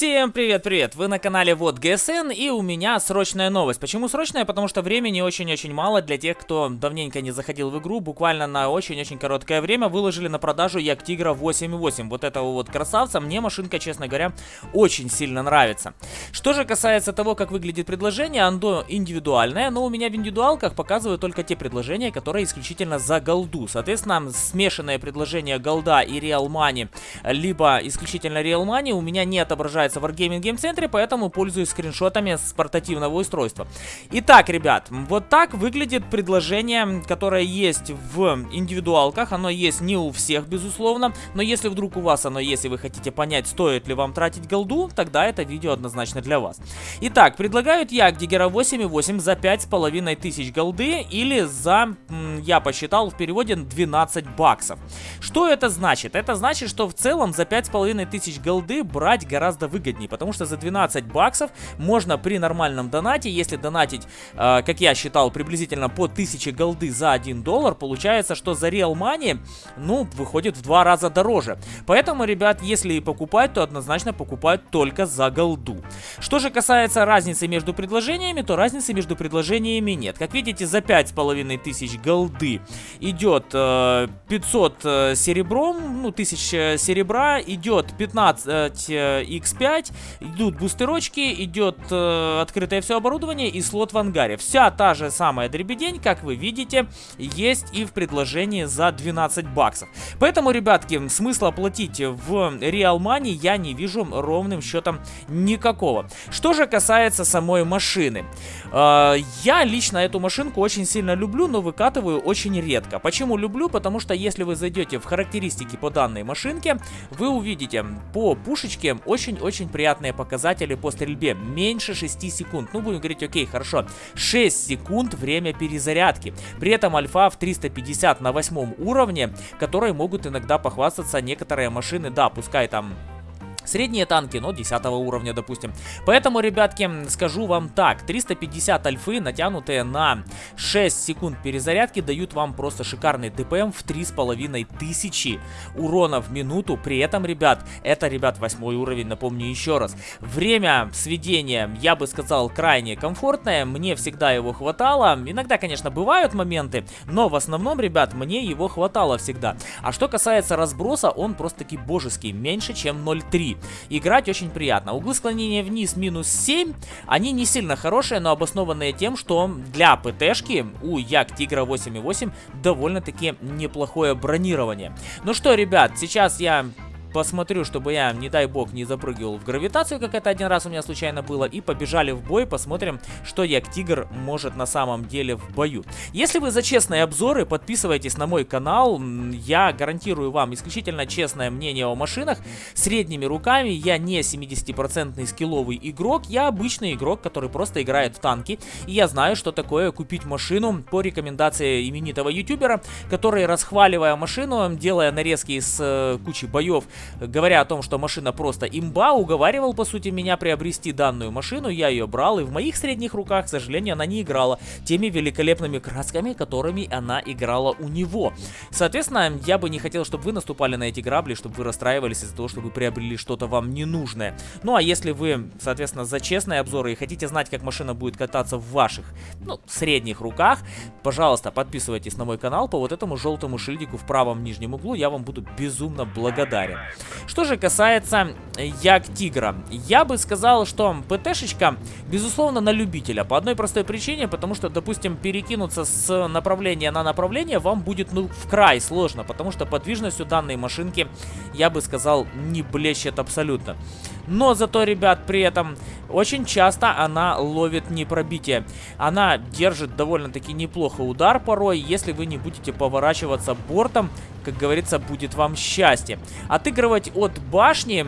Всем привет-привет! Вы на канале Вот ГСН и у меня срочная новость. Почему срочная? Потому что времени очень-очень мало для тех, кто давненько не заходил в игру. Буквально на очень-очень короткое время выложили на продажу Як Тигра 8.8. Вот этого вот красавца. Мне машинка, честно говоря, очень сильно нравится. Что же касается того, как выглядит предложение, оно индивидуальное, но у меня в индивидуалках показывают только те предложения, которые исключительно за голду. Соответственно, смешанное предложение голда и Money, либо исключительно Money у меня не отображается в Wargaming Game Center, поэтому пользуюсь скриншотами с портативного устройства. Итак, ребят, вот так выглядит предложение, которое есть в индивидуалках. Оно есть не у всех, безусловно, но если вдруг у вас оно есть, и вы хотите понять, стоит ли вам тратить голду, тогда это видео однозначно для вас. Итак, предлагают я Диггера 8.8 за 5500 голды или за, я посчитал в переводе, 12 баксов. Что это значит? Это значит, что в целом за 5500 голды брать гораздо выгоднее, потому что за 12 баксов можно при нормальном донате, если донатить, э, как я считал, приблизительно по 1000 голды за 1 доллар, получается, что за Real Money, ну, выходит в два раза дороже. Поэтому, ребят, если и покупать, то однозначно покупают только за голду. Что же касается разницы между предложениями, то разницы между предложениями нет. Как видите, за 5500 голды идет э, 500 э, серебром, ну, 1000 серебра, идет 15 э, x 5 идут бустерочки, идет э, открытое все оборудование и слот в ангаре. Вся та же самая дребедень, как вы видите, есть и в предложении за 12 баксов. Поэтому, ребятки, смысла платить в Real Money я не вижу ровным счетом никакого. Что же касается самой машины. Э, я лично эту машинку очень сильно люблю, но выкатываю очень редко. Почему люблю? Потому что если вы зайдете в характеристики по данной машинке, вы увидите по пушечке очень-очень очень приятные показатели по стрельбе. Меньше 6 секунд. Ну, будем говорить, окей, хорошо. 6 секунд время перезарядки. При этом альфа в 350 на 8 уровне, которые могут иногда похвастаться некоторые машины. Да, пускай там Средние танки, но 10 уровня, допустим. Поэтому, ребятки, скажу вам так. 350 альфы, натянутые на 6 секунд перезарядки, дают вам просто шикарный ДПМ в 3500 урона в минуту. При этом, ребят, это, ребят, 8 уровень, напомню еще раз. Время сведения, я бы сказал, крайне комфортное. Мне всегда его хватало. Иногда, конечно, бывают моменты, но в основном, ребят, мне его хватало всегда. А что касается разброса, он просто-таки божеский. Меньше, чем 0.3. Играть очень приятно. Углы склонения вниз минус 7. Они не сильно хорошие, но обоснованные тем, что для ПТшки у Як Тигра 8.8 довольно-таки неплохое бронирование. Ну что, ребят, сейчас я посмотрю, чтобы я, не дай бог, не запрыгивал в гравитацию, как это один раз у меня случайно было, и побежали в бой, посмотрим, что Як Тигр может на самом деле в бою. Если вы за честные обзоры, подписывайтесь на мой канал, я гарантирую вам исключительно честное мнение о машинах, средними руками, я не 70% скилловый игрок, я обычный игрок, который просто играет в танки, и я знаю, что такое купить машину по рекомендации именитого ютубера, который, расхваливая машину, делая нарезки из э, кучи боев, говоря о том, что машина просто имба, уговаривал, по сути, меня приобрести данную машину. Я ее брал, и в моих средних руках, к сожалению, она не играла теми великолепными красками, которыми она играла у него. Соответственно, я бы не хотел, чтобы вы наступали на эти грабли, чтобы вы расстраивались из-за того, что вы приобрели что-то вам ненужное. Ну, а если вы, соответственно, за честные обзоры и хотите знать, как машина будет кататься в ваших, ну, средних руках, пожалуйста, подписывайтесь на мой канал по вот этому желтому шильдику в правом нижнем углу. Я вам буду безумно благодарен. Что же касается Як Тигра, я бы сказал, что ПТшечка, безусловно, на любителя. По одной простой причине, потому что, допустим, перекинуться с направления на направление вам будет, ну, в край сложно, потому что подвижностью данной машинки, я бы сказал, не блещет абсолютно. Но зато, ребят, при этом очень часто она ловит непробитие. Она держит довольно-таки неплохо удар порой, если вы не будете поворачиваться бортом, как говорится, будет вам счастье. Отыгрывать от башни...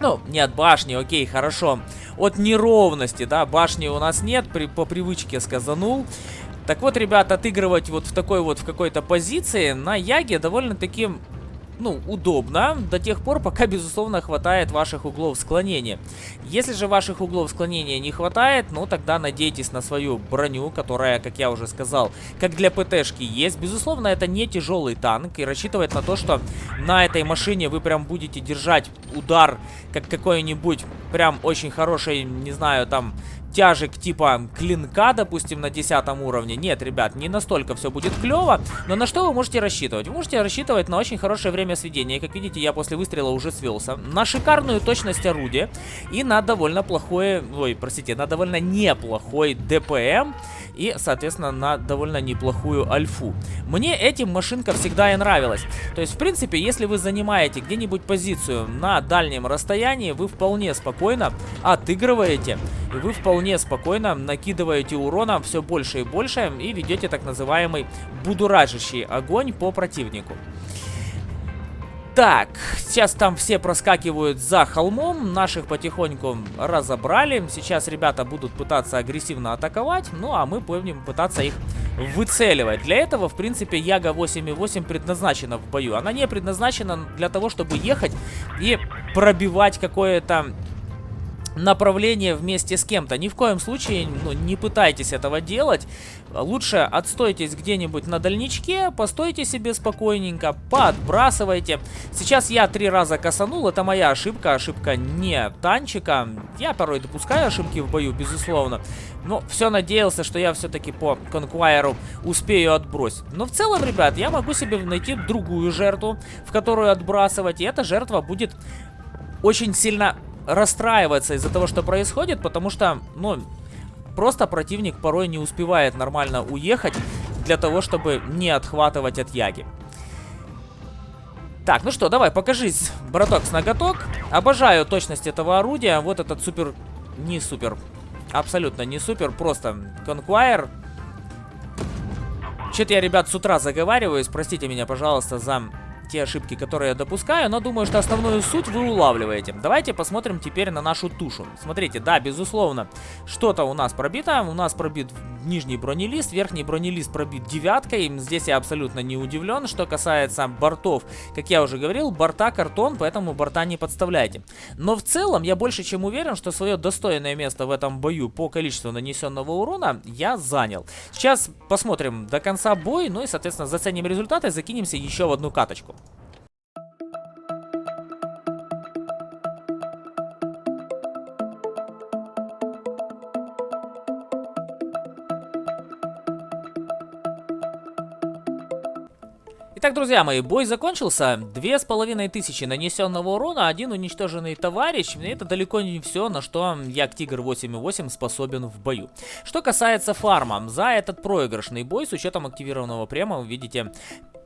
Ну, не от башни, окей, хорошо. От неровности, да, башни у нас нет, при, по привычке сказанул. Так вот, ребят, отыгрывать вот в такой вот, в какой-то позиции на Яге довольно-таки ну, удобно до тех пор, пока, безусловно, хватает ваших углов склонения. Если же ваших углов склонения не хватает, ну, тогда надейтесь на свою броню, которая, как я уже сказал, как для ПТшки есть. Безусловно, это не тяжелый танк, и рассчитывать на то, что на этой машине вы прям будете держать удар, как какой-нибудь прям очень хороший, не знаю, там тяжек типа клинка, допустим, на 10 уровне. Нет, ребят, не настолько все будет клево. Но на что вы можете рассчитывать? Вы можете рассчитывать на очень хорошее время сведения. Как видите, я после выстрела уже свелся. На шикарную точность орудия. И на довольно плохое... Ой, простите, на довольно неплохой ДПМ. И, соответственно, на довольно неплохую альфу. Мне этим машинка всегда и нравилась. То есть, в принципе, если вы занимаете где-нибудь позицию на дальнем расстоянии, вы вполне спокойно отыгрываете. И вы вполне вполне спокойно накидываете урона все больше и больше и ведете так называемый будуражащий огонь по противнику. Так, сейчас там все проскакивают за холмом, наших потихоньку разобрали. Сейчас ребята будут пытаться агрессивно атаковать, ну а мы будем пытаться их выцеливать. Для этого, в принципе, Яга 8.8 предназначена в бою. Она не предназначена для того, чтобы ехать и пробивать какое-то направление вместе с кем-то. Ни в коем случае ну, не пытайтесь этого делать. Лучше отстойтесь где-нибудь на дальничке, постойте себе спокойненько, подбрасывайте. Сейчас я три раза косанул, это моя ошибка, ошибка не танчика. Я порой допускаю ошибки в бою, безусловно. Но все надеялся, что я все-таки по конквайеру успею отбросить. Но в целом, ребят, я могу себе найти другую жертву, в которую отбрасывать. И эта жертва будет очень сильно расстраиваться из-за того, что происходит, потому что, ну, просто противник порой не успевает нормально уехать для того, чтобы не отхватывать от яги. Так, ну что, давай, покажись, браток с ноготок. Обожаю точность этого орудия. Вот этот супер... Не супер. Абсолютно не супер, просто конквайер. Что-то я, ребят, с утра заговариваюсь. Простите меня, пожалуйста, за те ошибки, которые я допускаю, но думаю, что основную суть вы улавливаете. Давайте посмотрим теперь на нашу тушу. Смотрите, да, безусловно, что-то у нас пробито. У нас пробит нижний бронелист, верхний бронелист пробит девяткой. Здесь я абсолютно не удивлен. Что касается бортов, как я уже говорил, борта картон, поэтому борта не подставляйте. Но в целом я больше чем уверен, что свое достойное место в этом бою по количеству нанесенного урона я занял. Сейчас посмотрим до конца бой, ну и, соответственно, заценим результаты, закинемся еще в одну каточку. Итак, друзья мои, бой закончился. Две с половиной тысячи нанесенного урона, один уничтоженный товарищ. И это далеко не все, на что я Тигр 8.8 способен в бою. Что касается фарма, за этот проигрышный бой с учетом активированного према, вы видите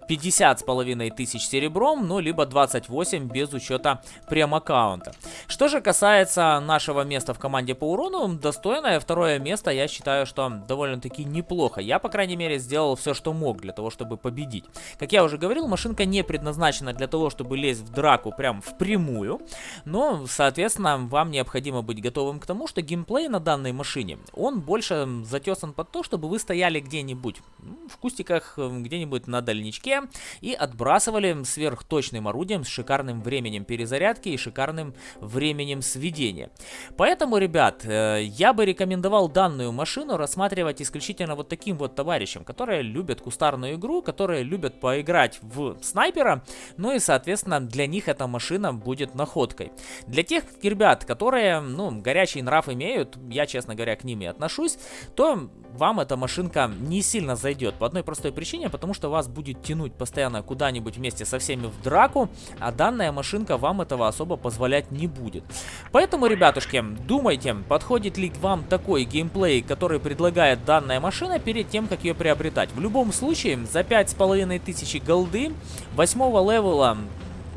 50 с половиной тысяч серебром, ну, либо 28 без учета прем-аккаунта. Что же касается нашего места в команде по урону, достойное второе место, я считаю, что довольно-таки неплохо. Я, по крайней мере, сделал все, что мог для того, чтобы победить. Как я уже говорил, машинка не предназначена для того, чтобы лезть в драку прям впрямую, но, соответственно, вам необходимо быть готовым к тому, что геймплей на данной машине, он больше затесан под то, чтобы вы стояли где-нибудь в кустиках, где-нибудь на дальничке, и отбрасывали сверхточным орудием с шикарным временем перезарядки и шикарным временем сведения. Поэтому, ребят, э, я бы рекомендовал данную машину рассматривать исключительно вот таким вот товарищам, которые любят кустарную игру, которые любят поиграть в снайпера, ну и, соответственно, для них эта машина будет находкой. Для тех ребят, которые, ну, горячий нрав имеют, я, честно говоря, к ним и отношусь, то вам эта машинка не сильно зайдет по одной простой причине, потому что вас будет тянуть тянуть постоянно куда-нибудь вместе со всеми в драку, а данная машинка вам этого особо позволять не будет. Поэтому, ребятушки, думайте, подходит ли вам такой геймплей, который предлагает данная машина перед тем, как ее приобретать. В любом случае, за 5500 голды 8 левела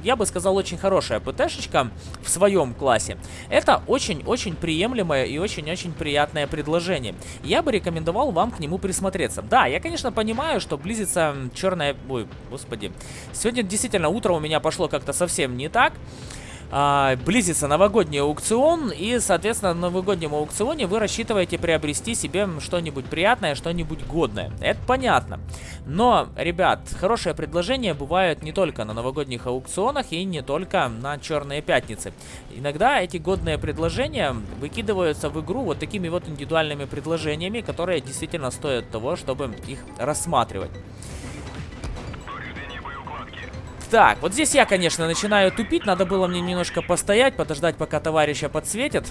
я бы сказал, очень хорошая ПТшечка в своем классе. Это очень-очень приемлемое и очень-очень приятное предложение. Я бы рекомендовал вам к нему присмотреться. Да, я, конечно, понимаю, что близится черная... Ой, господи. Сегодня действительно утро у меня пошло как-то совсем не так. А, близится новогодний аукцион, и, соответственно, на новогоднем аукционе вы рассчитываете приобрести себе что-нибудь приятное, что-нибудь годное. Это понятно. Но, ребят, хорошие предложения бывают не только на новогодних аукционах и не только на черные пятницы. Иногда эти годные предложения выкидываются в игру вот такими вот индивидуальными предложениями, которые действительно стоят того, чтобы их рассматривать. Так, вот здесь я, конечно, начинаю тупить. Надо было мне немножко постоять, подождать, пока товарища подсветит.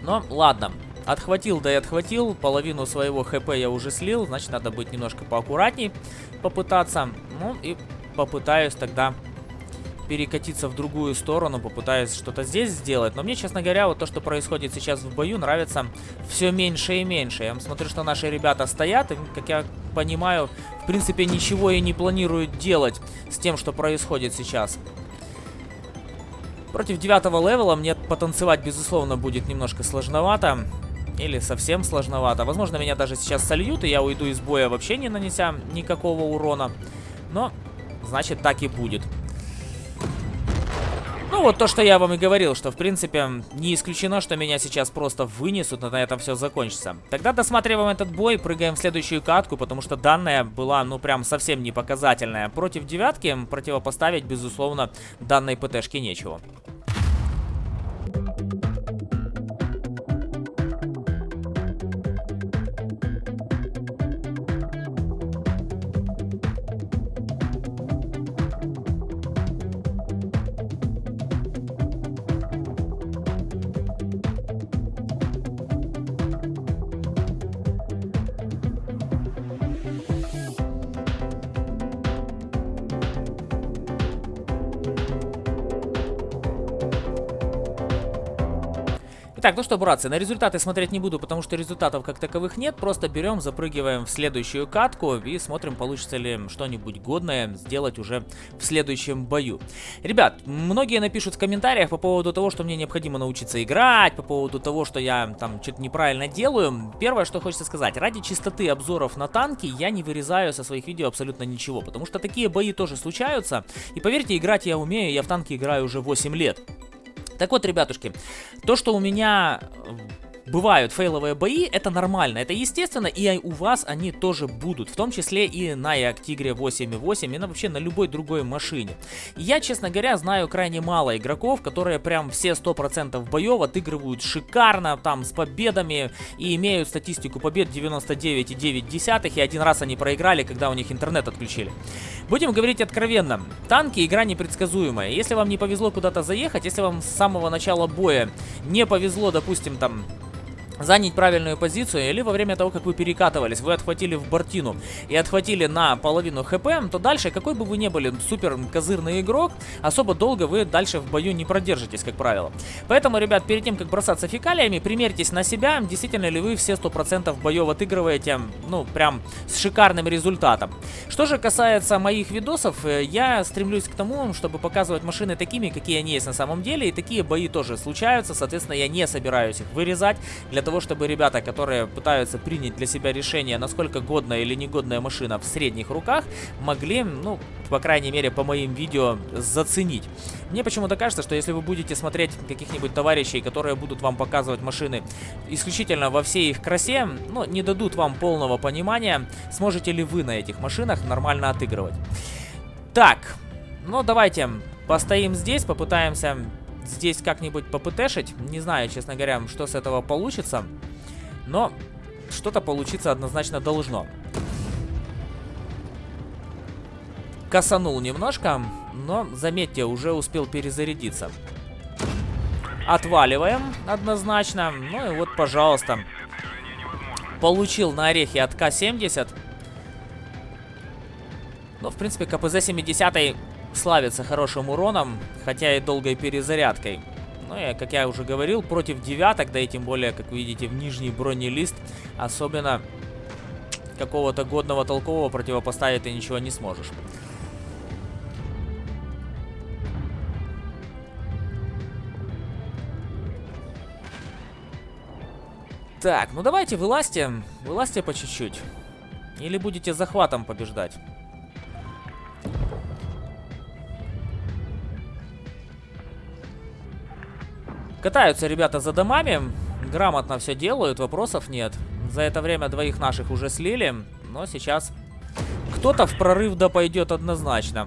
Но ладно. Отхватил, да и отхватил. Половину своего хп я уже слил. Значит, надо быть немножко поаккуратней попытаться. Ну и попытаюсь тогда перекатиться в другую сторону, попытаюсь что-то здесь сделать. Но мне, честно говоря, вот то, что происходит сейчас в бою, нравится все меньше и меньше. Я смотрю, что наши ребята стоят, и, как я понимаю, в принципе, ничего и не планируют делать с тем, что происходит сейчас. Против девятого левела мне потанцевать, безусловно, будет немножко сложновато. Или совсем сложновато. Возможно, меня даже сейчас сольют, и я уйду из боя вообще не нанеся никакого урона. Но, значит, так и будет. Ну, вот то, что я вам и говорил, что, в принципе, не исключено, что меня сейчас просто вынесут, и на этом все закончится. Тогда досматриваем этот бой, прыгаем в следующую катку, потому что данная была, ну, прям совсем не показательная. Против девятки противопоставить, безусловно, данной ПТшке нечего. Итак, ну что, братцы, на результаты смотреть не буду, потому что результатов как таковых нет. Просто берем, запрыгиваем в следующую катку и смотрим, получится ли что-нибудь годное сделать уже в следующем бою. Ребят, многие напишут в комментариях по поводу того, что мне необходимо научиться играть, по поводу того, что я там что-то неправильно делаю. Первое, что хочется сказать, ради чистоты обзоров на танки я не вырезаю со своих видео абсолютно ничего, потому что такие бои тоже случаются. И поверьте, играть я умею, я в танки играю уже 8 лет. Так вот, ребятушки, то, что у меня бывают фейловые бои, это нормально, это естественно, и у вас они тоже будут, в том числе и на Tigre 8.8, и на, вообще на любой другой машине. я, честно говоря, знаю крайне мало игроков, которые прям все 100% боев отыгрывают шикарно, там, с победами, и имеют статистику побед 99,9, и один раз они проиграли, когда у них интернет отключили. Будем говорить откровенно, танки игра непредсказуемая, если вам не повезло куда-то заехать, если вам с самого начала боя не повезло, допустим, там занять правильную позицию, или во время того, как вы перекатывались, вы отхватили в бортину и отхватили на половину хп, то дальше, какой бы вы ни были супер козырный игрок, особо долго вы дальше в бою не продержитесь, как правило. Поэтому, ребят, перед тем, как бросаться фекалиями, примерьтесь на себя, действительно ли вы все 100% боев отыгрываете, ну, прям с шикарным результатом. Что же касается моих видосов, э, я стремлюсь к тому, чтобы показывать машины такими, какие они есть на самом деле, и такие бои тоже случаются, соответственно, я не собираюсь их вырезать для того, чтобы ребята, которые пытаются принять для себя решение, насколько годная или негодная машина в средних руках, могли, ну, по крайней мере, по моим видео заценить. Мне почему-то кажется, что если вы будете смотреть каких-нибудь товарищей, которые будут вам показывать машины исключительно во всей их красе, ну, не дадут вам полного понимания, сможете ли вы на этих машинах нормально отыгрывать. Так, ну давайте постоим здесь, попытаемся здесь как-нибудь попытешить. Не знаю, честно говоря, что с этого получится. Но что-то получиться однозначно должно. Косанул немножко, но, заметьте, уже успел перезарядиться. Отваливаем однозначно. Ну и вот, пожалуйста. Получил на орехи от К-70. Ну, в принципе, КПЗ-70 славится хорошим уроном, хотя и долгой перезарядкой. Ну и, как я уже говорил, против девяток, да и тем более, как видите, в нижний бронелист, особенно какого-то годного толкового противопоставить ты ничего не сможешь. Так, ну давайте вылазьте, вылазьте по чуть-чуть. Или будете захватом побеждать. Катаются ребята за домами, грамотно все делают, вопросов нет. За это время двоих наших уже слили, но сейчас кто-то в прорыв да пойдет однозначно.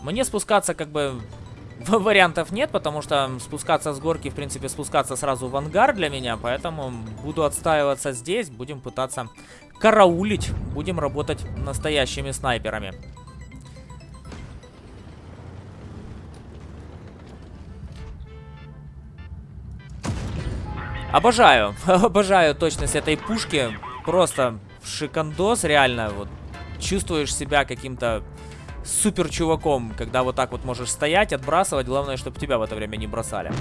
Мне спускаться как бы вариантов нет, потому что спускаться с горки, в принципе, спускаться сразу в ангар для меня, поэтому буду отстаиваться здесь, будем пытаться караулить, будем работать настоящими снайперами. Обожаю, обожаю точность этой пушки, просто шикандос, реально, вот, чувствуешь себя каким-то супер чуваком, когда вот так вот можешь стоять, отбрасывать, главное, чтобы тебя в это время не бросали.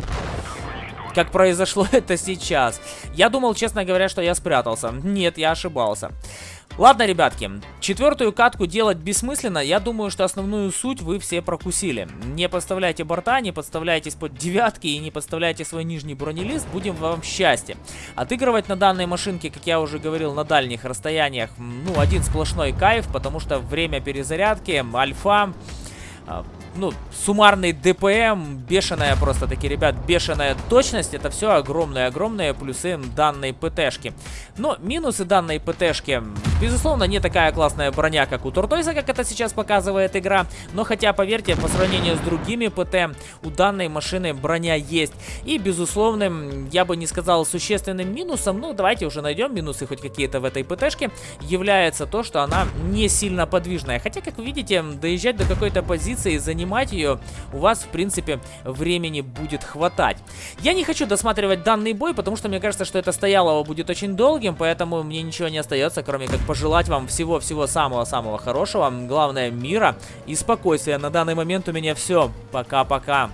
Как произошло это сейчас. Я думал, честно говоря, что я спрятался. Нет, я ошибался. Ладно, ребятки, четвертую катку делать бессмысленно. Я думаю, что основную суть вы все прокусили. Не подставляйте борта, не подставляйтесь под девятки и не подставляйте свой нижний бронелист. Будем вам счастье. Отыгрывать на данной машинке, как я уже говорил, на дальних расстояниях, ну, один сплошной кайф, потому что время перезарядки, альфа а, ну, суммарный ДПМ, бешеная просто таки, ребят, бешеная точность, это все огромные-огромные плюсы данной ПТшки. Но минусы данной ПТшки, безусловно, не такая классная броня, как у Туртойса, как это сейчас показывает игра, но хотя, поверьте, по сравнению с другими ПТ, у данной машины броня есть. И, безусловным, я бы не сказал существенным минусом, ну, давайте уже найдем минусы хоть какие-то в этой ПТшке, является то, что она не сильно подвижная. Хотя, как вы видите, доезжать до какой-то позиции, занимать ее, у вас, в принципе, времени будет хватать. Я не хочу досматривать данный бой, потому что мне кажется, что это стоялого будет очень долгим, поэтому мне ничего не остается, кроме как пожелать вам всего-всего самого-самого хорошего. Главное, мира и спокойствия. На данный момент у меня все. Пока-пока.